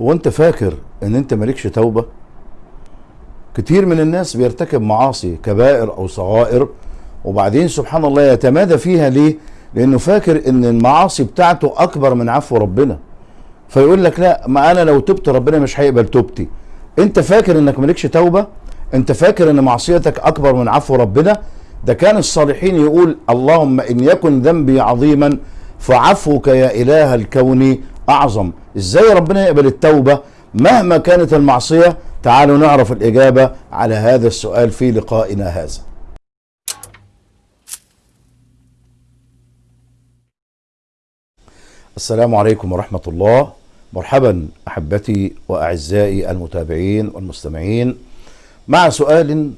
هو انت فاكر ان انت مالكش توبة؟ كتير من الناس بيرتكب معاصي كبائر أو صغائر وبعدين سبحان الله يتمادى فيها ليه؟ لأنه فاكر ان المعاصي بتاعته اكبر من عفو ربنا. فيقول لك لا ما أنا لو تبت ربنا مش هيقبل توبتي. انت فاكر انك مالكش توبة؟ انت فاكر ان معصيتك اكبر من عفو ربنا؟ ده كان الصالحين يقول اللهم ان يكن ذنبي عظيما فعفوك يا إله الكون أعظم. إزاي ربنا يقبل التوبة؟ مهما كانت المعصية تعالوا نعرف الإجابة على هذا السؤال في لقائنا هذا. السلام عليكم ورحمة الله. مرحبا أحبتي وأعزائي المتابعين والمستمعين. مع سؤال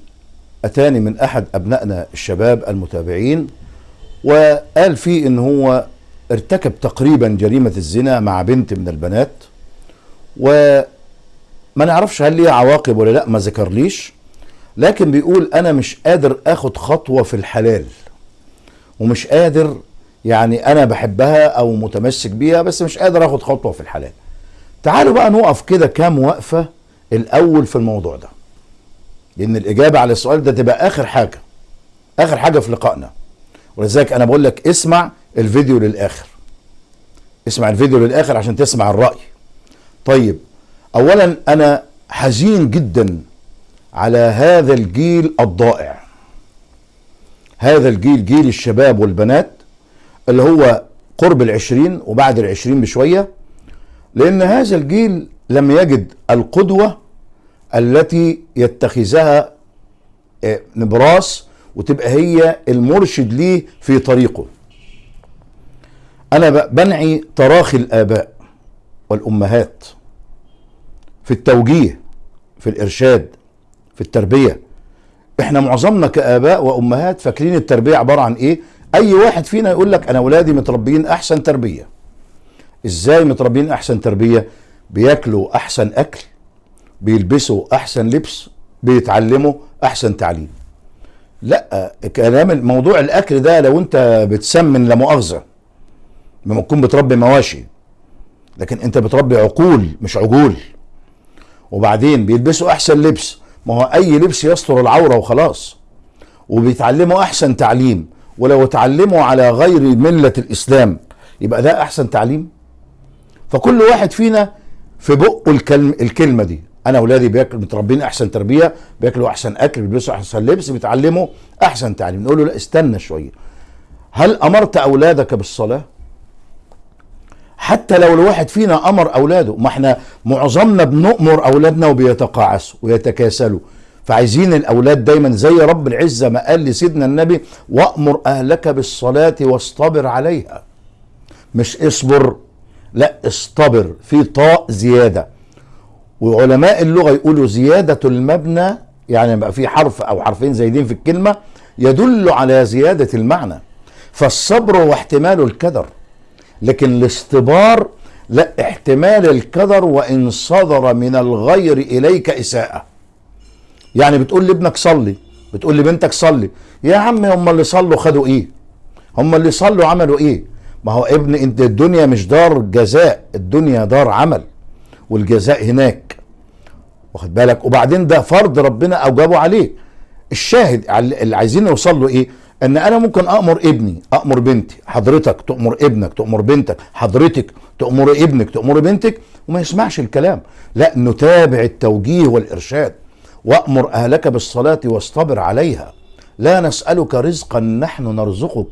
أتاني من أحد أبنائنا الشباب المتابعين وقال فيه إن هو ارتكب تقريبا جريمة الزنا مع بنت من البنات وما نعرفش هل ليها عواقب ولا لأ ما ذكرليش لكن بيقول أنا مش قادر آخد خطوة في الحلال ومش قادر يعني أنا بحبها أو متمسك بيها بس مش قادر آخد خطوة في الحلال. تعالوا بقى نقف كده كام وقفة الأول في الموضوع ده لأن الإجابة على السؤال ده تبقى آخر حاجة آخر حاجة في لقائنا. ولذلك أنا بقول لك اسمع الفيديو للآخر. اسمع الفيديو للآخر عشان تسمع الرأي. طيب اولا أنا حزين جدا على هذا الجيل الضائع. هذا الجيل جيل الشباب والبنات اللي هو قرب العشرين وبعد العشرين بشوية لأن هذا الجيل لم يجد القدوة التي يتخذها نبراس وتبقى هي المرشد ليه في طريقه. أنا بنعي تراخي الآباء والأمهات في التوجيه في الإرشاد في التربية. إحنا معظمنا كآباء وأمهات فاكرين التربية عبارة عن إيه؟ أي واحد فينا يقول لك أنا اولادي متربيين أحسن تربية. إزاي متربيين أحسن تربية؟ بياكلوا أحسن أكل بيلبسوا أحسن لبس بيتعلموا أحسن تعليم. لا كلام موضوع الأكل ده لو أنت بتسمن لا مؤاخذة لما تكون بتربي مواشي لكن أنت بتربي عقول مش عجول. وبعدين بيلبسوا أحسن لبس ما هو أي لبس يستر العورة وخلاص. وبيتعلموا أحسن تعليم ولو اتعلموا على غير ملة الإسلام يبقى ده أحسن تعليم. فكل واحد فينا في بقه الكلم الكلمة دي. أنا أولادي بياكلوا متربين أحسن تربية بياكلوا أحسن أكل بيلبسوا أحسن لبس بيتعلموا أحسن تعليم. نقول له لا استنى شوية. هل أمرت أولادك بالصلاة؟ حتى لو الواحد فينا أمر أولاده ما إحنا معظمنا بنؤمر أولادنا وبيتقاعسوا ويتكاسلوا. فعايزين الاولاد دايما زي رب العزة ما قال لسيدنا النبي وأمر أهلك بالصلاة واصطبر عليها. مش اصبر لا اصطبر في طاء زيادة. وعلماء اللغة يقولوا زيادة المبنى يعني بقى في حرف أو حرفين زايدين في الكلمة يدل على زيادة المعنى. فالصبر هو احتمال الكدر. لكن الاصطبار لا احتمال الكدر وإن صدر من الغير إليك إساءة. يعني بتقول لابنك صلي بتقول لبنتك صلي يا عم هم اللي صلوا خدوا إيه؟ هم اللي صلوا عملوا إيه؟ ما هو ابن أنت الدنيا مش دار جزاء الدنيا دار عمل. والجزاء هناك. واخد بالك؟ وبعدين ده فرض ربنا أوجبه عليك الشاهد اللي عايزين نوصل له إيه؟ إن أنا ممكن أمر ابني أمر بنتي حضرتك تأمر ابنك تأمر بنتك حضرتك تأمر ابنك تأمر بنتك وما يسمعش الكلام. لا نتابع التوجيه والإرشاد وأمر أهلك بالصلاة واصطبر عليها. لا نسألك رزقا نحن نرزقك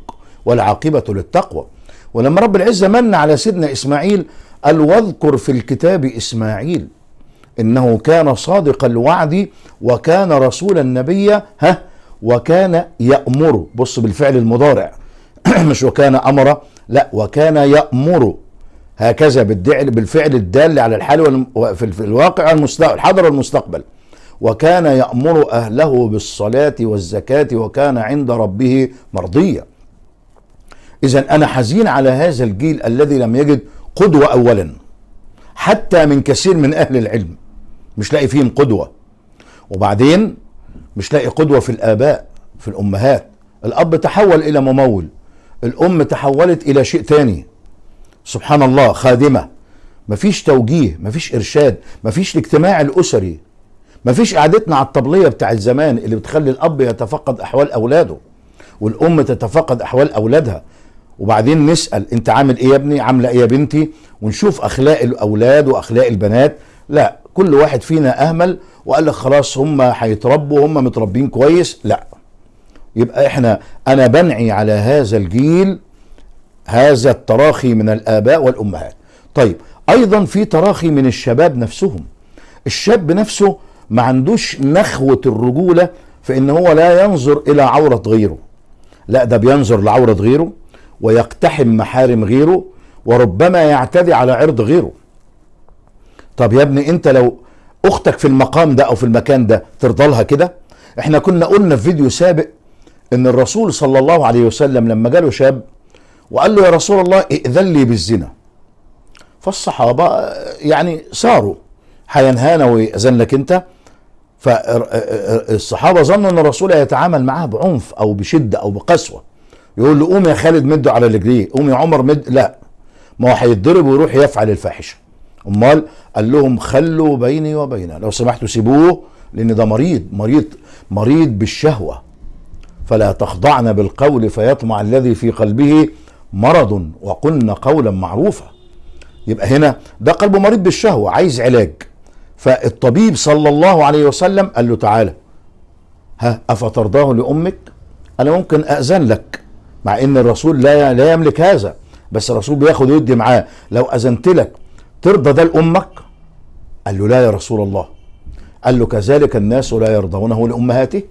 والعاقبة للتقوى. ولما رب العزة من على سيدنا إسماعيل قال واذكر في الكتاب إسماعيل إنه كان صادق الوعد وكان رسولا نبيا ها وكان يأمر. بص بالفعل المضارع. مش وكان أمر لا وكان يأمر. هكذا بالفعل الدال على الحال في الواقع الحاضر والمستقبل. وكان يأمر أهله بالصلاة والزكاة وكان عند ربه مرضيا. إذا أنا حزين على هذا الجيل الذي لم يجد قدوة أولا حتى من كثير من أهل العلم مش لاقي فيهم قدوة. وبعدين مش لاقي قدوة في الآباء في الأمهات. الأب تحول إلى ممول الأم تحولت إلى شيء تاني سبحان الله خادمة. مفيش توجيه مفيش إرشاد مفيش الاجتماع الأسري. مفيش قعدتنا على الطبلية بتاع زمان اللي بتخلي الأب يتفقد أحوال أولاده والأم تتفقد أحوال أولادها. وبعدين نسأل انت عامل إيه يا ابني؟ عاملة إيه يا بنتي؟ ونشوف أخلاق الأولاد وأخلاق البنات. لا كل واحد فينا أهمل وقال لك خلاص هم هيتربوا هم متربين كويس. لا. يبقى إحنا أنا بنعي على هذا الجيل هذا التراخي من الآباء والأمهات. طيب أيضا في تراخي من الشباب نفسهم. الشاب نفسه ما عندوش نخوة الرجولة في إن هو لا ينظر إلى عورة غيره. لا ده بينظر لعورة غيره. ويقتحم محارم غيره وربما يعتدي على عرض غيره. طب يا ابني انت لو أختك في المقام ده أو في المكان ده ترضى لها كده؟ إحنا كنا قلنا في فيديو سابق ان الرسول صلى الله عليه وسلم لما جاله شاب وقال له يا رسول الله ائذن لي بالزنا. فالصحابة يعني صاروا هينهانا ويأذن لك انت؟ فالصحابة ظنوا ان الرسول يتعامل معاه بعنف أو بشدة أو بقسوة. يقول له قوم يا خالد مده على رجليه قوم يا عمر مد لا. ما هو هيتضرب ويروح يفعل الفاحشة. أمال قال لهم خلوا بيني وبينه. لو سمحتوا سيبوه لأن ده مريض مريض مريض بالشهوة. فلا تخضعن بالقول فيطمع الذي في قلبه مرض وقلن قولا معروفا. يبقى هنا ده قلبه مريض بالشهوة عايز علاج. فالطبيب صلى الله عليه وسلم قال له تعالى ها أفترضاه لأمك؟ أنا ممكن اذن لك؟ مع إن الرسول لا لا يملك هذا بس الرسول بياخد ويدي معاه. لو أذنت لك ترضى ده لأمك؟ قال له لا يا رسول الله. قال له كذلك الناس لا يرضونه لأمهاته؟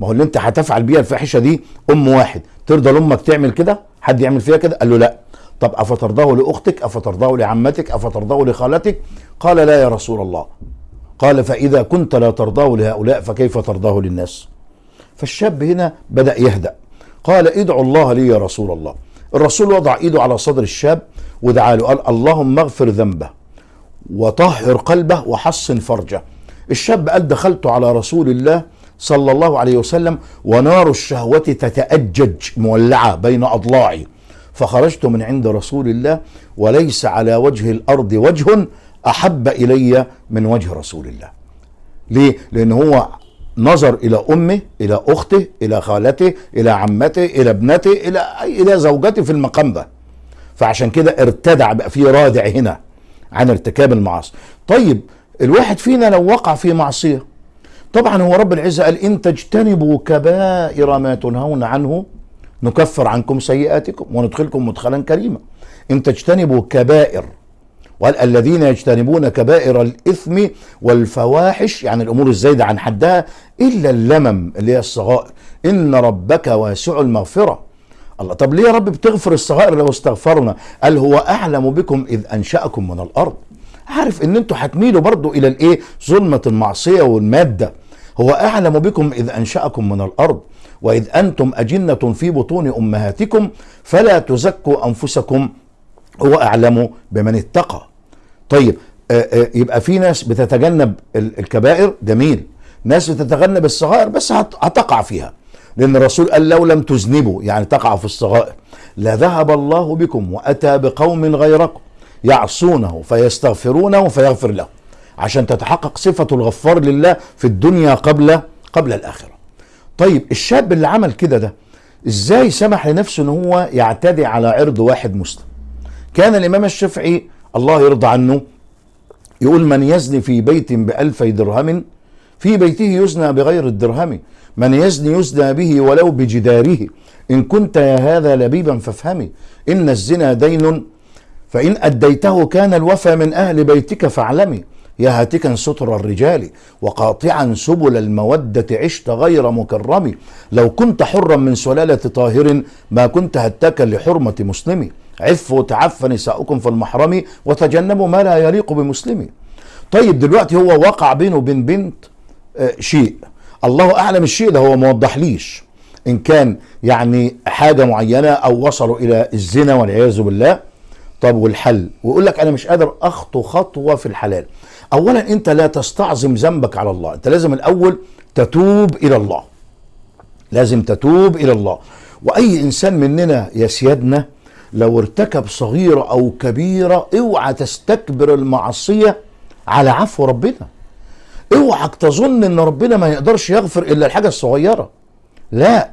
ما هو اللي أنت هتفعل بيها الفاحشة دي أم واحد. ترضى لأمك تعمل كده؟ حد يعمل فيها كده؟ قال له لا. طب أفترضاه لأختك؟ أفترضاه لعمتك؟ أفترضاه لخالتك؟ قال لا يا رسول الله. قال فإذا كنت لا ترضاه لهؤلاء فكيف ترضاه للناس؟ فالشاب هنا بدأ يهدأ. قال ادعوا الله لي يا رسول الله. الرسول وضع ايده على صدر الشاب ودعا له قال اللهم اغفر ذنبه وطهر قلبه وحصن فرجه. الشاب قال دخلت على رسول الله صلى الله عليه وسلم ونار الشهوة تتأجج مولعة بين أضلاعي. فخرجت من عند رسول الله وليس على وجه الأرض وجه أحب إلي من وجه رسول الله. ليه؟ لأن هو نظر إلى أمه إلى أخته إلى خالته إلى عمته إلى ابنته إلى إلى زوجته في المقام ده. فعشان كده ارتدع بقى في رادع هنا عن ارتكاب المعاصي. طيب الواحد فينا لو وقع في معصية طبعا هو رب العزة قال إن تجتنبوا كبائر ما تنهون عنه نكفر عنكم سيئاتكم وندخلكم مدخلا كريما. إن تجتنبوا كبائر وقال الذين يجتنبون كبائر الإثم والفواحش يعني الأمور الزايدة عن حدها إلا اللمم اللي هي الصغائر. إن ربك واسع المغفرة. الله طب ليه يا رب بتغفر الصغائر لو استغفرنا؟ قال هو أعلم بكم إذ أنشأكم من الأرض. عارف إن أنتوا هتميلوا برضو إلى الإيه؟ ظلمة المعصية والمادة. هو أعلم بكم إذ أنشأكم من الأرض. وإذ أنتم أجنة في بطون أمهاتكم فلا تزكوا أنفسكم هو أعلم بمن اتقى. طيب آآ آآ يبقى في ناس بتتجنب الكبائر؟ جميل. ناس بتتجنب الصغائر بس هتقع فيها. لأن الرسول قال لو لم تذنبوا يعني تقعوا في الصغائر. لذهب الله بكم وأتى بقوم غيركم يعصونه فيستغفرونه فيغفر له. عشان تتحقق صفة الغفار لله في الدنيا قبل قبل الآخرة. طيب الشاب اللي عمل كده ده إزاي سمح لنفسه إن هو يعتدي على عرض واحد مسلم؟ كان الإمام الشافعي الله يرضى عنه يقول من يزني في بيت بألفي درهم في بيته يزنى بغير الدرهم. من يزني يزنى به ولو بجداره. إن كنت يا هذا لبيبا فافهمي إن الزنا دين. فإن أديته كان الوفى من أهل بيتك فاعلمي يا هاتكا ستر الرجال وقاطعا سبل المودة عشت غير مكرم. لو كنت حرا من سلالة طاهر ما كنت هتاكا لحرمة مسلم. عفوا وتعف نساؤكم في المحرم وتجنبوا ما لا يليق بمسلم. طيب دلوقتي هو وقع بينه وبين بنت آه شيء. الله أعلم الشيء ده هو موضح ليش إن كان يعني حاجة معينة أو وصلوا إلى الزنا والعياذ بالله. طب والحل؟ ويقول لك أنا مش قادر أخطو خطوة في الحلال. اولا أنت لا تستعظم ذنبك على الله. أنت لازم الأول تتوب إلى الله. لازم تتوب إلى الله. وأي إنسان مننا يا سيادنا لو ارتكب صغيرة أو كبيرة اوعى تستكبر المعصية على عفو ربنا. اوعك تظن إن ربنا ما يقدرش يغفر إلا الحاجة الصغيرة. لا.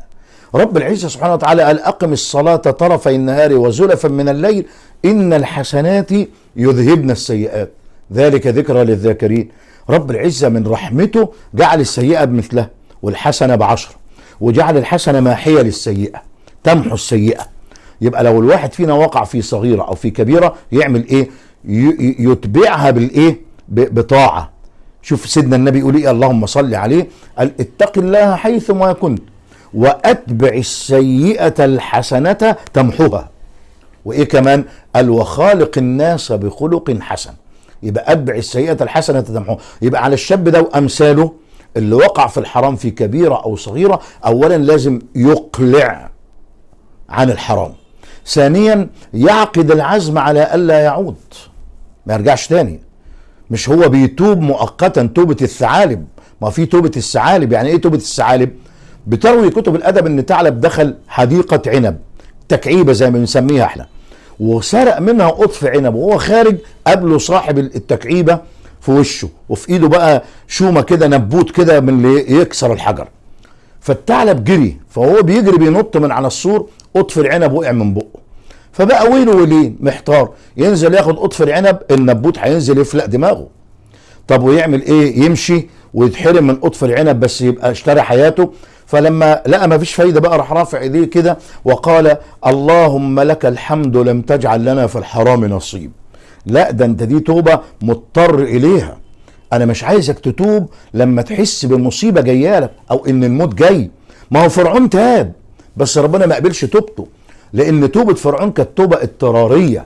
رب العزة سبحانه وتعالى قال أقم الصلاة طرفي النهار وزلفا من الليل إن الحسنات يذهبن السيئات. ذلك ذكرى للذاكرين. رب العزة من رحمته جعل السيئة بمثلها والحسنة بعشر وجعل الحسنة ماحية للسيئة تمحو السيئة. يبقى لو الواحد فينا وقع في صغيرة أو في كبيرة يعمل ي- يتبعها بالإيه؟ ب- بطاعة. شوف سيدنا النبي يقول إيه؟ اللهم صل عليه. قال اتق الله حيثما كنت وأتبع السيئة الحسنة تمحوها. وإيه كمان؟ قال وخالق الناس بخلق حسن. يبقى أتبع السيئة الحسنة تمحوها. يبقى على الشاب ده وأمثاله اللي وقع في الحرام في كبيرة أو صغيرة اولا لازم يقلع عن الحرام. ثانيا يعقد العزم على ألا يعود. ما يرجعش تاني. مش هو بيتوب مؤقتا توبة الثعالب. ما في توبة الثعالب. يعني إيه توبة الثعالب؟ بتروي كتب الأدب إن ثعلب دخل حديقة عنب تكعيبة زي ما بنسميها إحنا وسرق منها قطف عنب وهو خارج قابله صاحب التكعيبة في وشه وفي إيده بقى شومة كده نبوت كده من اللي يكسر الحجر. فالثعلب جري فهو بيجري بينط من على السور قطف العنب وقع من بقه. فبقى ويله ولين؟ محتار. ينزل ياخد قطف العنب النبوت هينزل يفلق دماغه. طب ويعمل إيه؟ يمشي ويتحرم من قطف العنب بس يبقى اشترى حياته. فلما لقى ما فيش فايدة بقى راح رافع إيديه كده وقال اللهم لك الحمد لم تجعل لنا في الحرام نصيب. لا ده أنت دي توبة مضطر إليها. أنا مش عايزك تتوب لما تحس بمصيبة جاية لك أو إن الموت جاي. ما هو فرعون تاب. بس ربنا ما قبلش توبته لأن توبة فرعون كانت توبة اضطرارية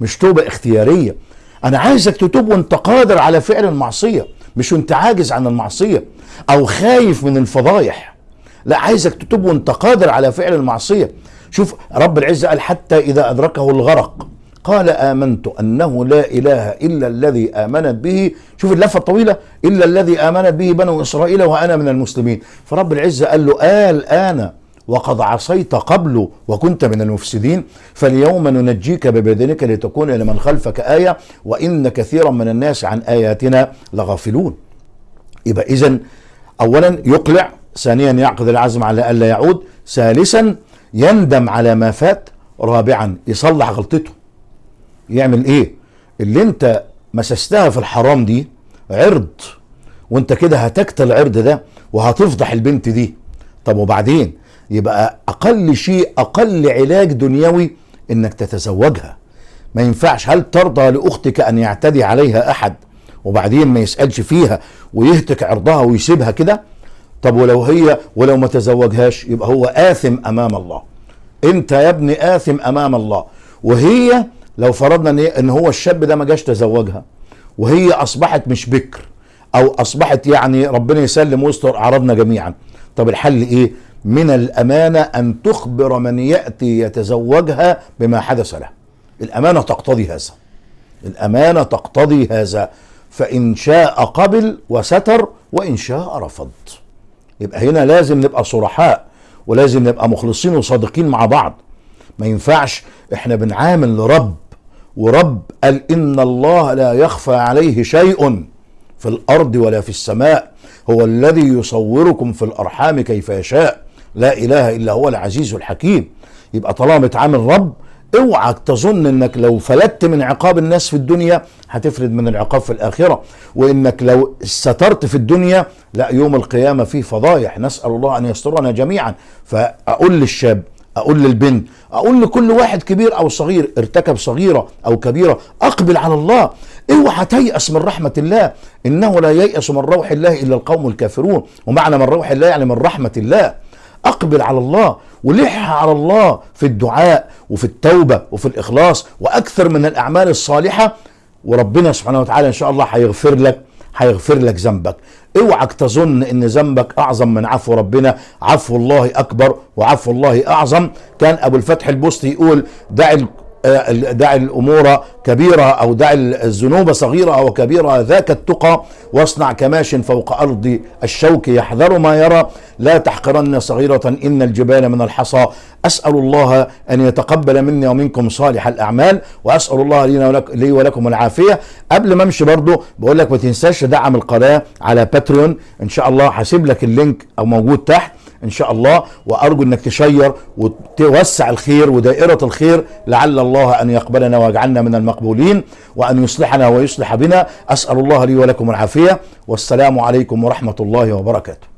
مش توبة اختيارية. أنا عايزك تتوب وأنت قادر على فعل المعصية مش وأنت عاجز عن المعصية أو خايف من الفضايح. لا عايزك تتوب وأنت قادر على فعل المعصية. شوف رب العزة قال حتى إذا أدركه الغرق قال آمنت أنه لا إله إلا الذي امنت به. شوف اللفة الطويلة إلا الذي امنت به بنو إسرائيل وأنا من المسلمين. فرب العزة قال له آل أنا وقد عصيت قبل وكنت من المفسدين فاليوم ننجيك ببدنك لتكون لمن خلفك آية وإن كثيرا من الناس عن آياتنا لغافلون. يبقى إذا أولا يقلع ثانيا يعقد العزم على ألا يعود ثالثا يندم على ما فات رابعا يصلح غلطته. يعمل إيه؟ اللي أنت مسستها في الحرام دي عرض وأنت كده هتكت العرض ده وهتفضح البنت دي. طب وبعدين؟ يبقى أقل شيء أقل علاج دنيوي إنك تتزوجها. ما ينفعش هل ترضى لأختك أن يعتدي عليها أحد وبعدين ما يسألش فيها ويهتك عرضها ويسيبها كده؟ طب ولو هي ولو ما تزوجهاش يبقى هو آثم أمام الله. أنت يا ابني آثم أمام الله. وهي لو فرضنا إن إن هو الشاب ده ما جاش تزوجها وهي أصبحت مش بكر أو أصبحت يعني ربنا يسلم ويستر أعراضنا جميعا. طب الحل إيه؟ من الأمانة أن تخبر من يأتي يتزوجها بما حدث له. الأمانة تقتضي هذا. الأمانة تقتضي هذا. فإن شاء قبل وستر وإن شاء رفض. يبقى هنا لازم نبقى صرحاء ولازم نبقى مخلصين وصادقين مع بعض. ما ينفعش إحنا بنعامل رب ورب قال إن الله لا يخفى عليه شيء في الأرض ولا في السماء. هو الذي يصوركم في الأرحام كيف يشاء. لا إله إلا هو العزيز الحكيم. يبقى طالما بتعامل رب اوعك تظن إنك لو فلتت من عقاب الناس في الدنيا هتفرد من العقاب في الآخرة. وإنك لو سترت في الدنيا لا يوم القيامة فيه فضايح. نسأل الله أن يسترنا جميعا. فأقول للشاب أقول للبنت أقول لكل واحد كبير أو صغير ارتكب صغيرة أو كبيرة أقبل على الله. اوعى تيأس من رحمة الله. إنه لا ييأس من روح الله إلا القوم الكافرون. ومعنى من روح الله يعني من رحمة الله. أقبل على الله ولح على الله في الدعاء وفي التوبة وفي الإخلاص وأكثر من الأعمال الصالحة. وربنا سبحانه وتعالى إن شاء الله هيغفر لك هيغفر لك ذنبك. اوعك تظن إن ذنبك أعظم من عفو ربنا. عفو الله أكبر وعفو الله أعظم. كان أبو الفتح البستي يقول دع دع الأمور كبيرة أو دع الذنوب صغيرة أو كبيرة ذاك التقى واصنع كماش فوق أرض الشوك يحذر ما يرى. لا تحقرن صغيرة إن الجبال من الحصى. أسأل الله أن يتقبل مني ومنكم صالح الأعمال وأسأل الله لي ولك لي ولكم العافية. قبل ما أمشي برضو بقول لك ما تنساش تدعم القناة على باتريون. إن شاء الله هسيب لك ال link أو موجود تحت. إن شاء الله. وأرجو إنك تشير وتوسع الخير ودائرة الخير لعل الله أن يقبلنا ويجعلنا من المقبولين وأن يصلحنا ويصلح بنا. أسأل الله لي ولكم العافية. والسلام عليكم ورحمة الله وبركاته.